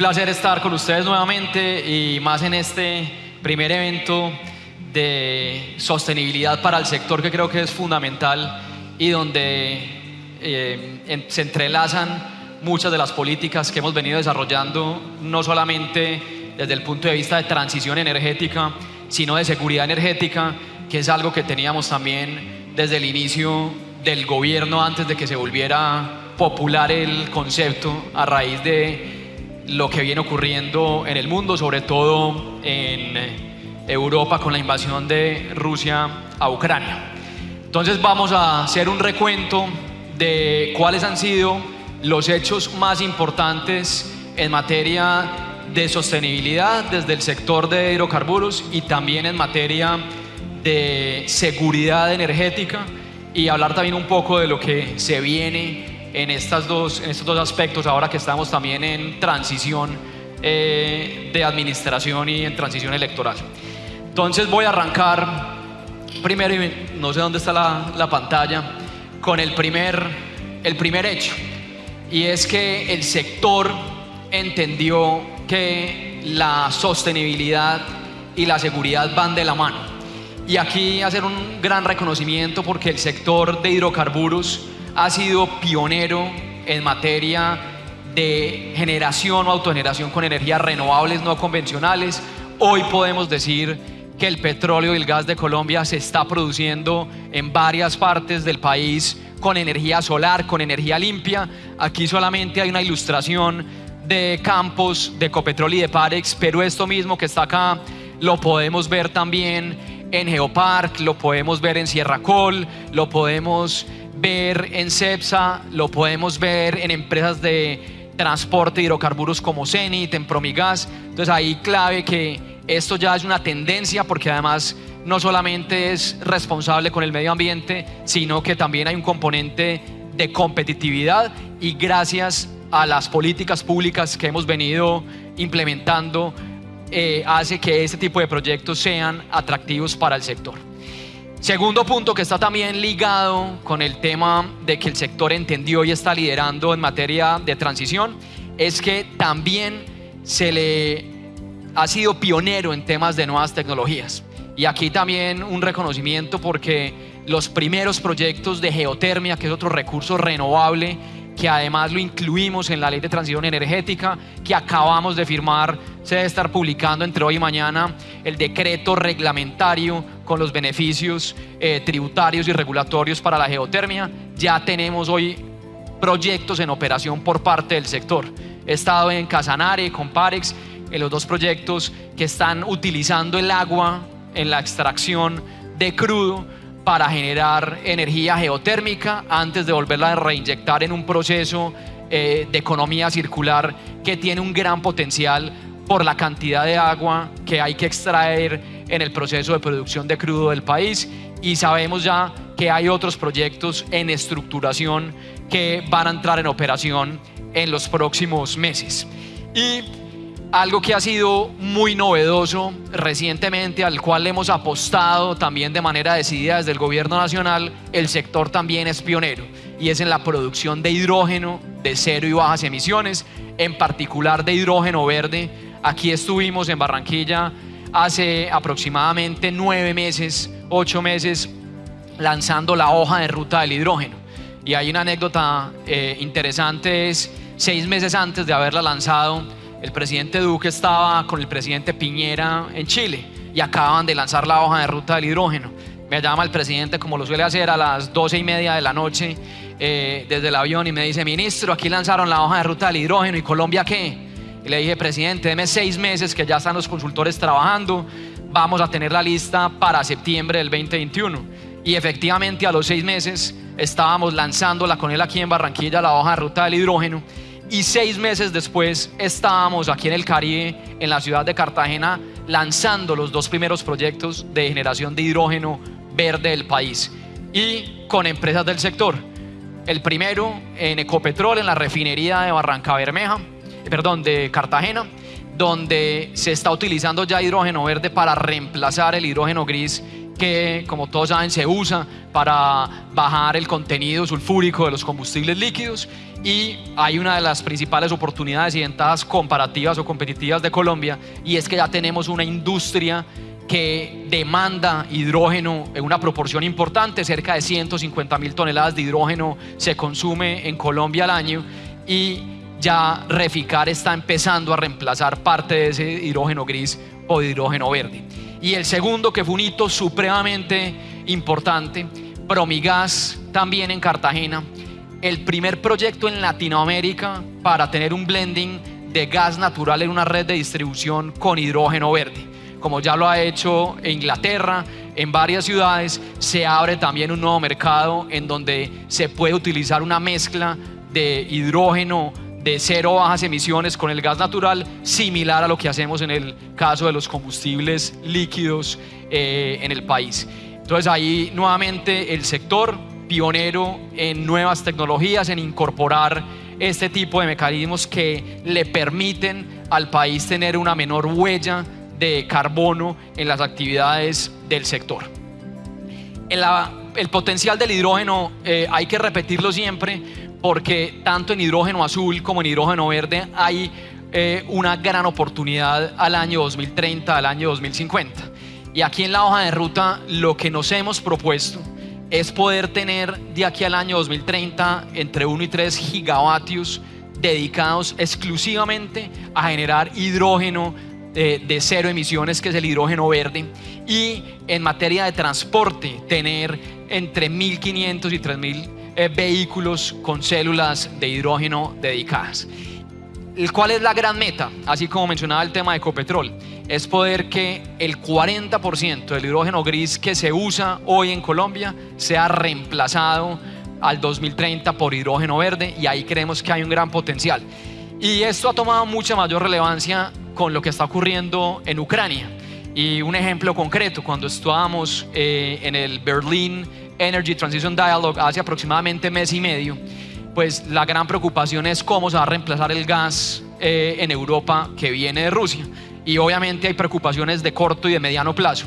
placer estar con ustedes nuevamente y más en este primer evento de sostenibilidad para el sector que creo que es fundamental y donde eh, se entrelazan muchas de las políticas que hemos venido desarrollando, no solamente desde el punto de vista de transición energética, sino de seguridad energética, que es algo que teníamos también desde el inicio del gobierno antes de que se volviera popular el concepto a raíz de lo que viene ocurriendo en el mundo, sobre todo en Europa con la invasión de Rusia a Ucrania. Entonces vamos a hacer un recuento de cuáles han sido los hechos más importantes en materia de sostenibilidad desde el sector de hidrocarburos y también en materia de seguridad energética y hablar también un poco de lo que se viene en, estas dos, en estos dos aspectos ahora que estamos también en transición eh, de administración y en transición electoral. Entonces voy a arrancar primero, y no sé dónde está la, pantalla, con el primer, el primer hecho. Y es que el sector entendió que la sostenibilidad y la seguridad van de la mano. Y aquí hacer un gran reconocimiento porque el sector de hidrocarburos ha sido pionero en materia de generación o autogeneración con energías renovables no convencionales. Hoy podemos decir que el petróleo y el gas de Colombia se está produciendo en varias partes del país con energía solar, con energía limpia. Aquí solamente hay una ilustración de campos de Copetrol y de Parex, pero esto mismo que está acá lo podemos ver también en Geopark, lo podemos ver en Sierra Col, lo podemos ver en CEPSA, lo podemos ver en empresas de transporte de hidrocarburos como Zenit, en Promigas. Entonces ahí clave que esto ya es una tendencia porque además no solamente es responsable con el medio ambiente, sino que también hay un componente de competitividad y gracias a las políticas públicas que hemos venido implementando, eh, hace que este tipo de proyectos sean atractivos para el sector. Segundo punto que está también ligado con el tema de que el sector entendió y está liderando en materia de transición, es que también se le ha sido pionero en temas de nuevas tecnologías. Y aquí también un reconocimiento porque los primeros proyectos de geotermia, que es otro recurso renovable, que además lo incluimos en la ley de transición energética, que acabamos de firmar, se debe estar publicando entre hoy y mañana el decreto reglamentario con los beneficios eh, tributarios y regulatorios para la geotermia. Ya tenemos hoy proyectos en operación por parte del sector. He estado en Casanare, con Parex, en los dos proyectos que están utilizando el agua en la extracción de crudo para generar energía geotérmica antes de volverla a reinyectar en un proceso eh, de economía circular que tiene un gran potencial por la cantidad de agua que hay que extraer en el proceso de producción de crudo del país y sabemos ya que hay otros proyectos en estructuración que van a entrar en operación en los próximos meses. Y algo que ha sido muy novedoso recientemente, al cual hemos apostado también de manera decidida desde el gobierno nacional, el sector también es pionero y es en la producción de hidrógeno de cero y bajas emisiones, en particular de hidrógeno verde. Aquí estuvimos en Barranquilla hace aproximadamente nueve meses, ocho meses, lanzando la hoja de ruta del hidrógeno. Y hay una anécdota eh, interesante, es seis meses antes de haberla lanzado, el presidente Duque estaba con el presidente Piñera en Chile y acaban de lanzar la hoja de ruta del hidrógeno. Me llama el presidente, como lo suele hacer, a las doce y media de la noche eh, desde el avión y me dice, ministro, aquí lanzaron la hoja de ruta del hidrógeno y Colombia qué? Y le dije, presidente, deme seis meses que ya están los consultores trabajando, vamos a tener la lista para septiembre del 2021. Y efectivamente a los seis meses estábamos lanzándola con él aquí en Barranquilla, la hoja de ruta del hidrógeno y seis meses después estábamos aquí en el Caribe, en la ciudad de Cartagena, lanzando los dos primeros proyectos de generación de hidrógeno verde del país y con empresas del sector. El primero en Ecopetrol, en la refinería de Barranca Bermeja, perdón, de Cartagena, donde se está utilizando ya hidrógeno verde para reemplazar el hidrógeno gris que, como todos saben, se usa para bajar el contenido sulfúrico de los combustibles líquidos y hay una de las principales oportunidades y ventajas comparativas o competitivas de Colombia y es que ya tenemos una industria que demanda hidrógeno en una proporción importante, cerca de 150 mil toneladas de hidrógeno se consume en Colombia al año y ya Reficar está empezando a reemplazar parte de ese hidrógeno gris o hidrógeno verde. Y el segundo, que fue un hito supremamente importante, Promigas, también en Cartagena, el primer proyecto en Latinoamérica para tener un blending de gas natural en una red de distribución con hidrógeno verde. Como ya lo ha hecho Inglaterra, en varias ciudades, se abre también un nuevo mercado en donde se puede utilizar una mezcla de hidrógeno de cero bajas emisiones con el gas natural, similar a lo que hacemos en el caso de los combustibles líquidos eh, en el país. Entonces ahí nuevamente el sector pionero en nuevas tecnologías, en incorporar este tipo de mecanismos que le permiten al país tener una menor huella de carbono en las actividades del sector. El, potencial del hidrógeno eh, hay que repetirlo siempre porque tanto en hidrógeno azul como en hidrógeno verde hay eh, una gran oportunidad al año 2030, al año 2050. Y aquí en la hoja de ruta lo que nos hemos propuesto es poder tener de aquí al año 2030 entre 1 y 3 gigavatios dedicados exclusivamente a generar hidrógeno de, cero emisiones, que es el hidrógeno verde, y en materia de transporte, tener entre 1.500 y 3.000 eh, vehículos con células de hidrógeno dedicadas. ¿Cuál es la gran meta? Así como mencionaba el tema de Ecopetrol, es poder que el 40% del hidrógeno gris que se usa hoy en Colombia sea reemplazado al 2030 por hidrógeno verde y ahí creemos que hay un gran potencial. Y esto ha tomado mucha mayor relevancia con lo que está ocurriendo en Ucrania. Y un ejemplo concreto, cuando estábamos eh, en el Berlin Energy Transition Dialogue hace aproximadamente mes y medio, pues la gran preocupación es cómo se va a reemplazar el gas eh, en Europa que viene de Rusia. Y obviamente hay preocupaciones de corto y de mediano plazo.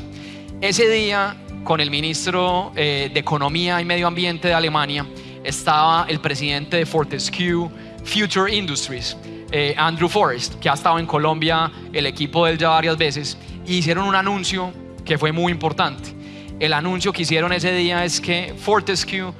Ese día, con el ministro eh, de Economía y Medio Ambiente de Alemania, estaba el presidente de Fortescue Future Industries, eh, Andrew Forrest, que ha estado en Colombia, el equipo de él ya varias veces, y hicieron un anuncio que fue muy importante. El anuncio que hicieron ese día es que Fortescue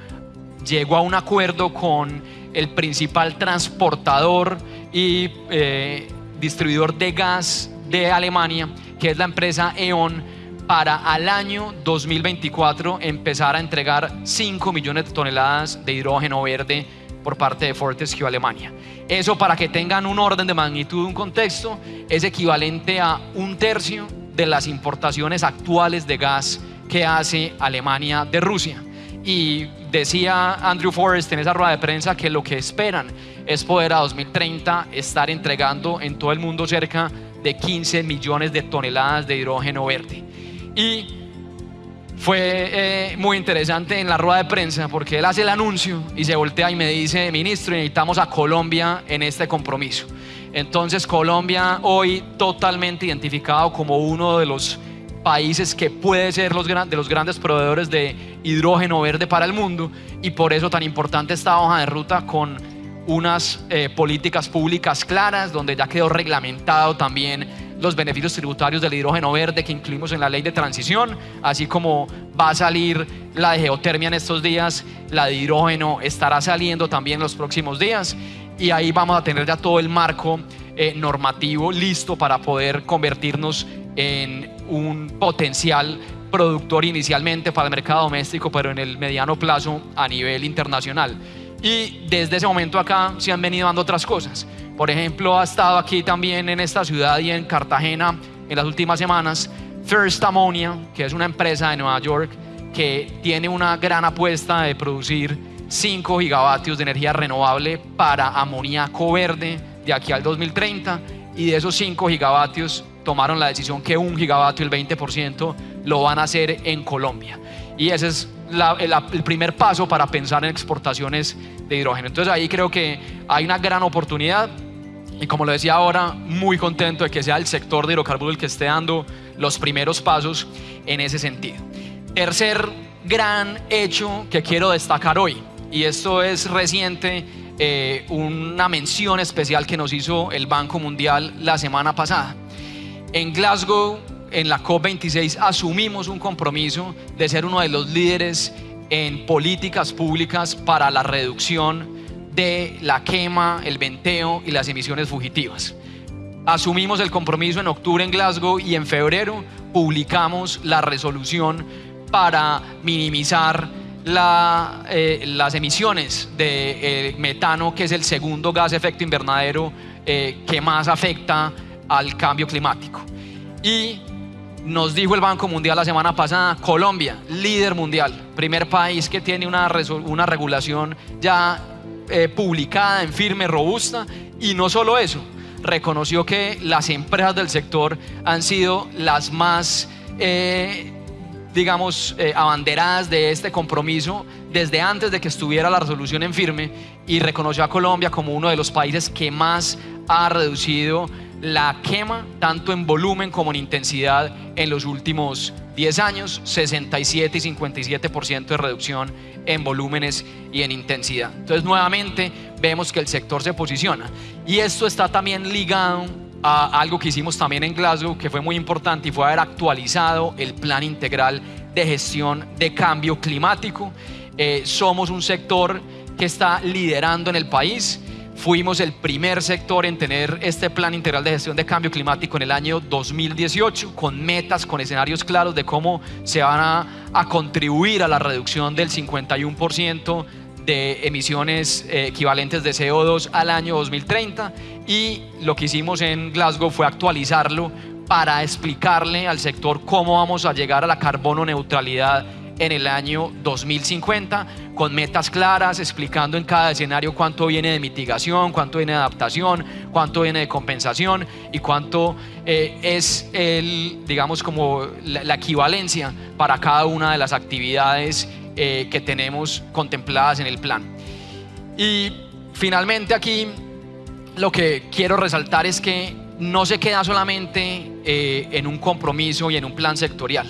llegó a un acuerdo con el principal transportador y eh, distribuidor de gas de Alemania, que es la empresa E.ON, para al año 2024 empezar a entregar 5 millones de toneladas de hidrógeno verde por parte de Fortescue Alemania. Eso para que tengan un orden de magnitud, un contexto, es equivalente a un tercio de las importaciones actuales de gas que hace Alemania de Rusia. Y decía Andrew Forrest en esa rueda de prensa que lo que esperan es poder a 2030 estar entregando en todo el mundo cerca de 15 millones de toneladas de hidrógeno verde. Y fue eh, muy interesante en la rueda de prensa porque él hace el anuncio y se voltea y me dice, ministro, necesitamos a Colombia en este compromiso. Entonces Colombia hoy totalmente identificado como uno de los países que puede ser los, de los grandes proveedores de hidrógeno verde para el mundo y por eso tan importante esta hoja de ruta con unas eh, políticas públicas claras donde ya quedó reglamentado también los beneficios tributarios del hidrógeno verde que incluimos en la ley de transición, así como va a salir la de geotermia en estos días, la de hidrógeno estará saliendo también en los próximos días y ahí vamos a tener ya todo el marco eh, normativo listo para poder convertirnos en un potencial productor inicialmente para el mercado doméstico, pero en el mediano plazo a nivel internacional. Y desde ese momento acá se han venido dando otras cosas. Por ejemplo, ha estado aquí también en esta ciudad y en Cartagena en las últimas semanas First Ammonia, que es una empresa de Nueva York que tiene una gran apuesta de producir 5 gigavatios de energía renovable para amoníaco verde de aquí al 2030 y de esos 5 gigavatios tomaron la decisión que un gigavatio, el 20%, lo van a hacer en Colombia. Y ese es el, primer paso para pensar en exportaciones de hidrógeno. Entonces ahí creo que hay una gran oportunidad y como lo decía ahora, muy contento de que sea el sector de hidrocarburos el que esté dando los primeros pasos en ese sentido. Tercer gran hecho que quiero destacar hoy, y esto es reciente, eh, una mención especial que nos hizo el Banco Mundial la semana pasada. En Glasgow, en la COP26, asumimos un compromiso de ser uno de los líderes en políticas públicas para la reducción de la quema, el venteo y las emisiones fugitivas. Asumimos el compromiso en octubre en Glasgow y en febrero publicamos la resolución para minimizar eh, las emisiones de eh, metano, que es el segundo gas de efecto invernadero eh, que más afecta al cambio climático. Y nos dijo el Banco Mundial la semana pasada, Colombia, líder mundial, primer país que tiene una, una regulación ya publicada en firme, robusta, y no solo eso, reconoció que las empresas del sector han sido las más, eh, digamos, eh, abanderadas de este compromiso desde antes de que estuviera la resolución en firme y reconoció a Colombia como uno de los países que más ha reducido la quema, tanto en volumen como en intensidad, en los últimos 10 años, 67 y 57% de reducción en volúmenes y en intensidad. Entonces, nuevamente vemos que el sector se posiciona. Y esto está también ligado a algo que hicimos también en Glasgow, que fue muy importante y fue haber actualizado el plan integral de gestión de cambio climático. Eh, somos un sector que está liderando en el país Fuimos el primer sector en tener este plan integral de gestión de cambio climático en el año 2018, con metas, con escenarios claros de cómo se van a, contribuir a la reducción del 51% de emisiones eh, equivalentes de CO2 al año 2030. Y lo que hicimos en Glasgow fue actualizarlo para explicarle al sector cómo vamos a llegar a la carbono neutralidad en el año 2050 con metas claras, explicando en cada escenario cuánto viene de mitigación, cuánto viene de adaptación, cuánto viene de compensación y cuánto eh, es el, digamos, como la, equivalencia para cada una de las actividades eh, que tenemos contempladas en el plan. Y finalmente aquí lo que quiero resaltar es que no se queda solamente eh, en un compromiso y en un plan sectorial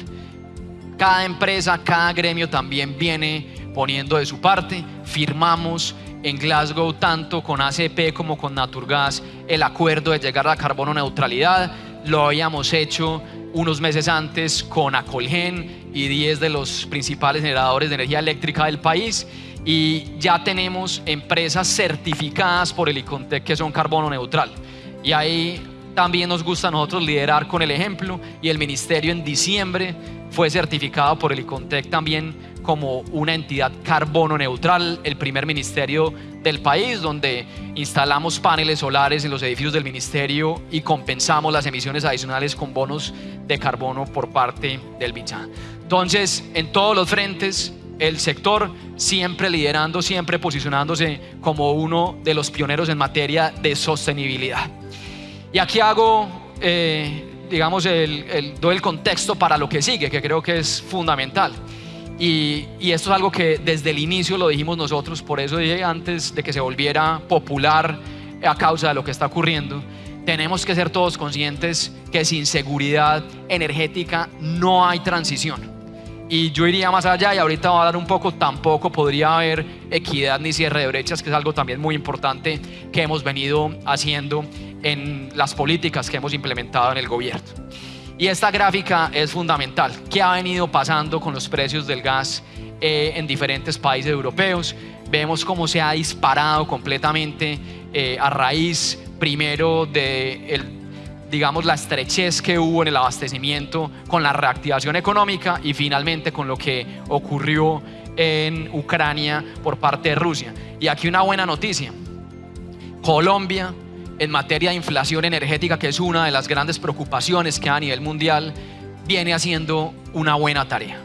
cada empresa, cada gremio también viene poniendo de su parte. Firmamos en Glasgow tanto con ACP como con Naturgas el acuerdo de llegar a la carbono neutralidad. Lo habíamos hecho unos meses antes con Acolgen y 10 de los principales generadores de energía eléctrica del país y ya tenemos empresas certificadas por el ICONTEC que son carbono neutral. Y ahí también nos gusta a nosotros liderar con el ejemplo y el ministerio en diciembre fue certificado por el ICONTEC también como una entidad carbono neutral, el primer ministerio del país donde instalamos paneles solares en los edificios del ministerio y compensamos las emisiones adicionales con bonos de carbono por parte del BICHA. Entonces, en todos los frentes, el sector siempre liderando, siempre posicionándose como uno de los pioneros en materia de sostenibilidad. Y aquí hago eh, digamos, el, doy el contexto para lo que sigue, que creo que es fundamental. Y, esto es algo que desde el inicio lo dijimos nosotros, por eso dije antes de que se volviera popular a causa de lo que está ocurriendo, tenemos que ser todos conscientes que sin seguridad energética no hay transición. Y yo iría más allá y ahorita voy a dar un poco, tampoco podría haber equidad ni cierre de brechas, que es algo también muy importante que hemos venido haciendo en las políticas que hemos implementado en el gobierno. Y esta gráfica es fundamental. ¿Qué ha venido pasando con los precios del gas eh, en diferentes países europeos? Vemos cómo se ha disparado completamente eh, a raíz primero de el, digamos, la estrechez que hubo en el abastecimiento con la reactivación económica y finalmente con lo que ocurrió en Ucrania por parte de Rusia. Y aquí una buena noticia. Colombia en materia de inflación energética, que es una de las grandes preocupaciones que a nivel mundial viene haciendo una buena tarea.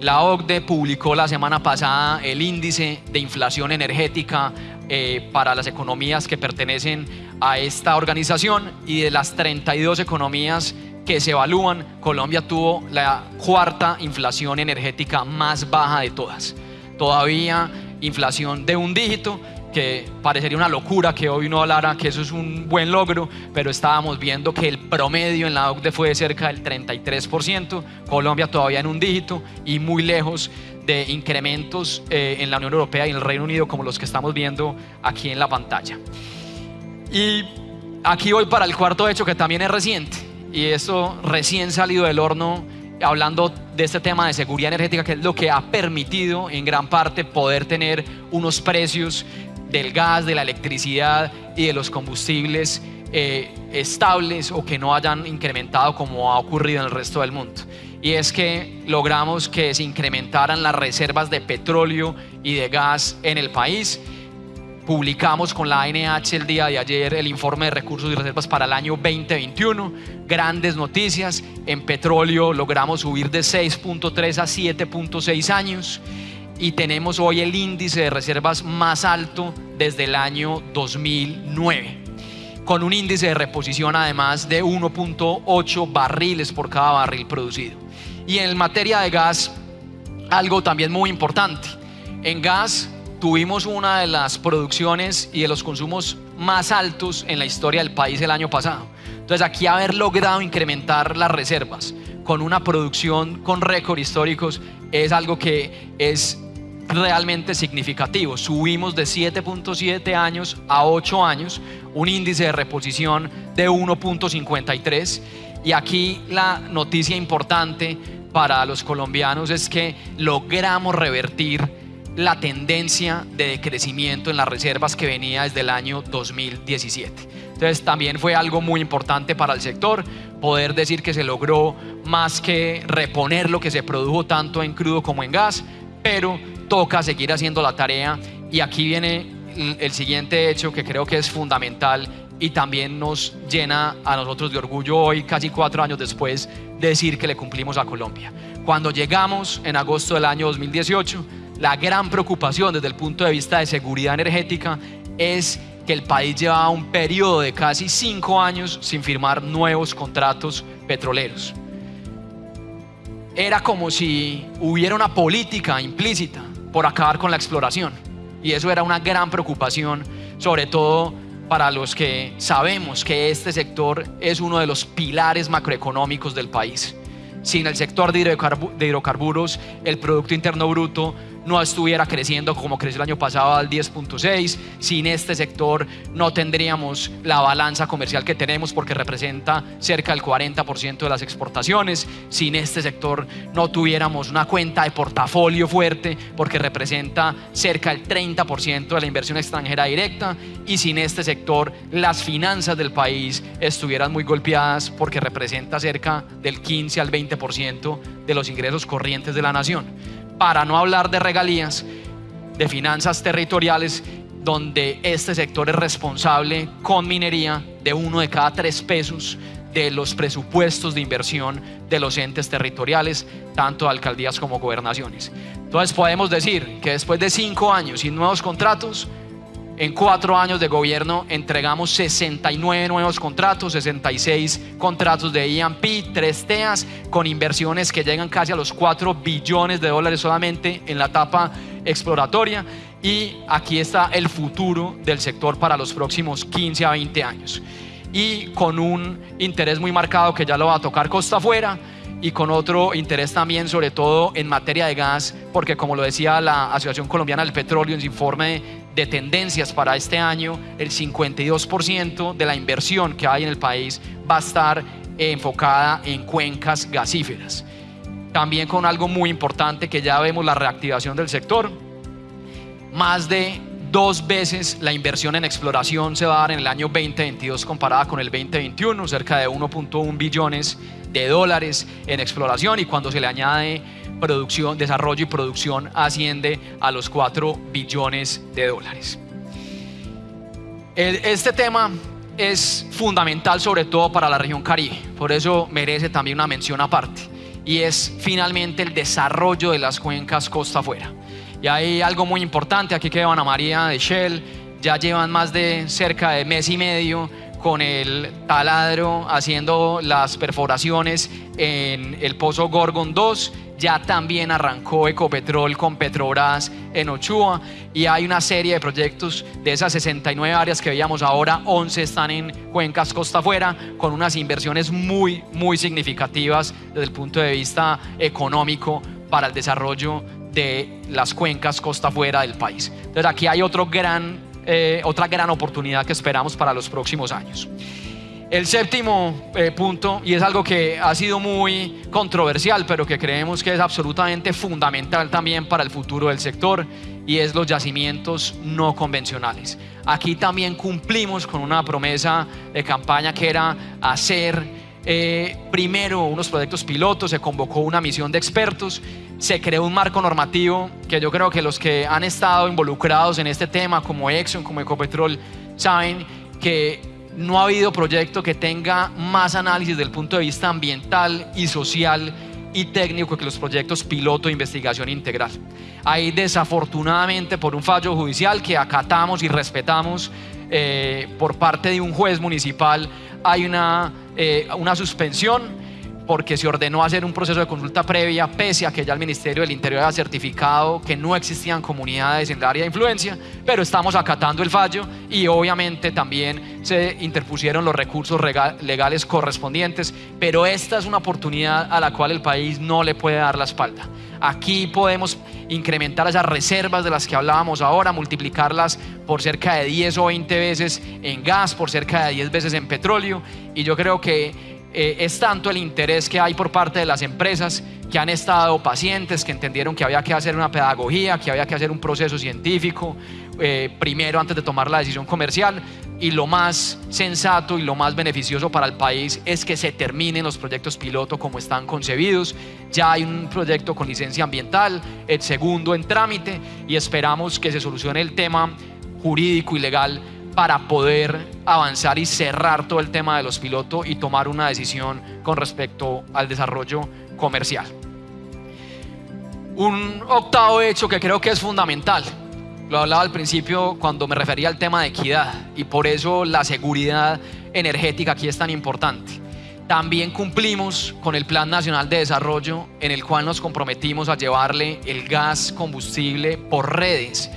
La OCDE publicó la semana pasada el índice de inflación energética eh, para las economías que pertenecen a esta organización y de las 32 economías que se evalúan, Colombia tuvo la cuarta inflación energética más baja de todas. Todavía inflación de un dígito que parecería una locura que hoy uno hablara que eso es un buen logro, pero estábamos viendo que el promedio en la OCDE fue de cerca del 33%, Colombia todavía en un dígito y muy lejos de incrementos eh, en la Unión Europea y en el Reino Unido como los que estamos viendo aquí en la pantalla. Y aquí voy para el cuarto hecho que también es reciente y esto recién salido del horno hablando de este tema de seguridad energética que es lo que ha permitido en gran parte poder tener unos precios del gas, de la electricidad y de los combustibles eh, estables o que no hayan incrementado como ha ocurrido en el resto del mundo. Y es que logramos que se incrementaran las reservas de petróleo y de gas en el país. Publicamos con la ANH el día de ayer el informe de recursos y reservas para el año 2021. Grandes noticias. En petróleo logramos subir de 6.3 a 7.6 años y tenemos hoy el índice de reservas más alto desde el año 2009, con un índice de reposición además de 1.8 barriles por cada barril producido. Y en materia de gas, algo también muy importante. En gas tuvimos una de las producciones y de los consumos más altos en la historia del país el año pasado. Entonces aquí haber logrado incrementar las reservas con una producción con récord históricos es algo que es realmente significativo. Subimos de 7.7 años a 8 años, un índice de reposición de 1.53. Y aquí la noticia importante para los colombianos es que logramos revertir la tendencia de decrecimiento en las reservas que venía desde el año 2017. Entonces también fue algo muy importante para el sector poder decir que se logró más que reponer lo que se produjo tanto en crudo como en gas, pero toca seguir haciendo la tarea y aquí viene el siguiente hecho que creo que es fundamental y también nos llena a nosotros de orgullo hoy, casi cuatro años después, de decir que le cumplimos a Colombia. Cuando llegamos en agosto del año 2018, la gran preocupación desde el punto de vista de seguridad energética es que el país llevaba un periodo de casi cinco años sin firmar nuevos contratos petroleros. Era como si hubiera una política implícita por acabar con la exploración. Y eso era una gran preocupación, sobre todo para los que sabemos que este sector es uno de los pilares macroeconómicos del país. Sin el sector de hidrocarburos, el Producto Interno Bruto no estuviera creciendo como creció el año pasado al 10.6. Sin este sector no tendríamos la balanza comercial que tenemos porque representa cerca del 40% de las exportaciones. Sin este sector no tuviéramos una cuenta de portafolio fuerte porque representa cerca del 30% de la inversión extranjera directa. Y sin este sector las finanzas del país estuvieran muy golpeadas porque representa cerca del 15 al 20% de los ingresos corrientes de la nación para no hablar de regalías, de finanzas territoriales, donde este sector es responsable con minería de uno de cada tres pesos de los presupuestos de inversión de los entes territoriales, tanto alcaldías como gobernaciones. Entonces podemos decir que después de cinco años sin nuevos contratos, en cuatro años de gobierno entregamos 69 nuevos contratos, 66 contratos de IAMP, 3 TEAS, con inversiones que llegan casi a los 4 billones de dólares solamente en la etapa exploratoria. Y aquí está el futuro del sector para los próximos 15 a 20 años. Y con un interés muy marcado que ya lo va a tocar costa afuera y con otro interés también, sobre todo en materia de gas, porque como lo decía la Asociación Colombiana del Petróleo en su informe de tendencias para este año, el 52% de la inversión que hay en el país va a estar enfocada en cuencas gasíferas. También con algo muy importante que ya vemos la reactivación del sector, más de dos veces la inversión en exploración se va a dar en el año 2022 comparada con el 2021, cerca de 1.1 billones de dólares en exploración y cuando se le añade producción, desarrollo y producción asciende a los 4 billones de dólares. Este tema es fundamental sobre todo para la región Caribe, por eso merece también una mención aparte, y es finalmente el desarrollo de las cuencas costa afuera. Y hay algo muy importante, aquí que Ana María de Shell, ya llevan más de cerca de mes y medio con el taladro haciendo las perforaciones en el pozo Gorgon 2 ya también arrancó Ecopetrol con Petrobras en Ochoa. Y hay una serie de proyectos de esas 69 áreas que veíamos ahora, 11 están en cuencas costa afuera con unas inversiones muy, muy significativas desde el punto de vista económico para el desarrollo de las cuencas costa afuera del país. Entonces aquí hay otro gran, eh, otra gran oportunidad que esperamos para los próximos años. El séptimo eh, punto, y es algo que ha sido muy controversial, pero que creemos que es absolutamente fundamental también para el futuro del sector, y es los yacimientos no convencionales. Aquí también cumplimos con una promesa de campaña que era hacer eh, primero unos proyectos pilotos, se convocó una misión de expertos, se creó un marco normativo que yo creo que los que han estado involucrados en este tema, como Exxon, como Ecopetrol, saben que no ha habido proyecto que tenga más análisis del punto de vista ambiental y social y técnico que los proyectos piloto de investigación integral. Hay desafortunadamente por un fallo judicial que acatamos y respetamos eh, por parte de un juez municipal, hay una, eh, una suspensión porque se ordenó hacer un proceso de consulta previa, pese a que ya el Ministerio del Interior ha certificado que no existían comunidades en el área de influencia, pero estamos acatando el fallo y obviamente también se interpusieron los recursos legales correspondientes, pero esta es una oportunidad a la cual el país no le puede dar la espalda. Aquí podemos incrementar esas reservas de las que hablábamos ahora, multiplicarlas por cerca de 10 o 20 veces en gas, por cerca de 10 veces en petróleo, y yo creo que eh, es tanto el interés que hay por parte de las empresas que han estado pacientes, que entendieron que había que hacer una pedagogía, que había que hacer un proceso científico, eh, primero antes de tomar la decisión comercial. Y lo más sensato y lo más beneficioso para el país es que se terminen los proyectos piloto como están concebidos. Ya hay un proyecto con licencia ambiental, el segundo en trámite y esperamos que se solucione el tema jurídico y legal para poder avanzar y cerrar todo el tema de los pilotos y tomar una decisión con respecto al desarrollo comercial. Un octavo hecho que creo que es fundamental, lo hablaba al principio cuando me refería al tema de equidad y por eso la seguridad energética aquí es tan importante. También cumplimos con el Plan Nacional de Desarrollo en el cual nos comprometimos a llevarle el gas combustible por redes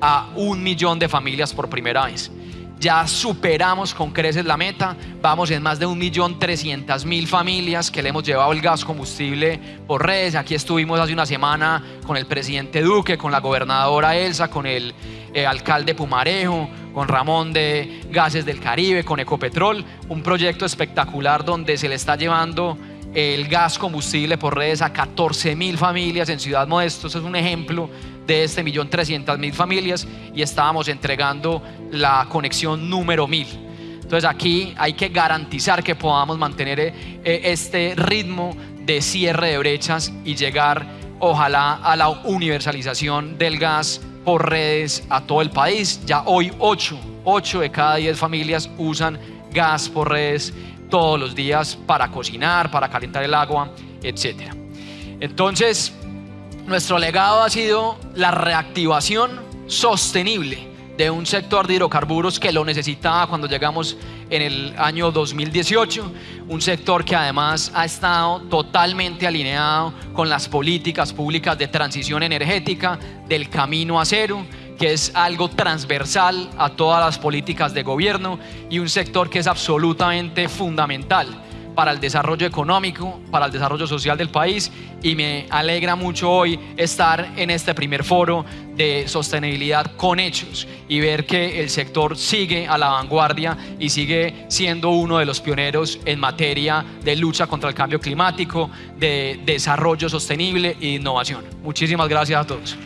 a un millón de familias por primera vez ya superamos con creces la meta, vamos en más de 1.300.000 familias que le hemos llevado el gas combustible por redes. Aquí estuvimos hace una semana con el presidente Duque, con la gobernadora Elsa, con el eh, alcalde Pumarejo, con Ramón de Gases del Caribe, con Ecopetrol, un proyecto espectacular donde se le está llevando el gas combustible por redes a 14.000 familias en Ciudad Modesto. Eso es un ejemplo de este millón trescientas mil familias y estábamos entregando la conexión número mil. Entonces aquí hay que garantizar que podamos mantener eh, este ritmo de cierre de brechas y llegar ojalá a la universalización del gas por redes a todo el país. Ya hoy 8, 8 de cada 10 familias usan gas por redes todos los días para cocinar, para calentar el agua, etc. Entonces, nuestro legado ha sido la reactivación sostenible de un sector de hidrocarburos que lo necesitaba cuando llegamos en el año 2018, un sector que además ha estado totalmente alineado con las políticas públicas de transición energética del camino a cero, que es algo transversal a todas las políticas de gobierno y un sector que es absolutamente fundamental para el desarrollo económico, para el desarrollo social del país y me alegra mucho hoy estar en este primer foro de sostenibilidad con hechos y ver que el sector sigue a la vanguardia y sigue siendo uno de los pioneros en materia de lucha contra el cambio climático, de desarrollo sostenible e innovación. Muchísimas gracias a todos.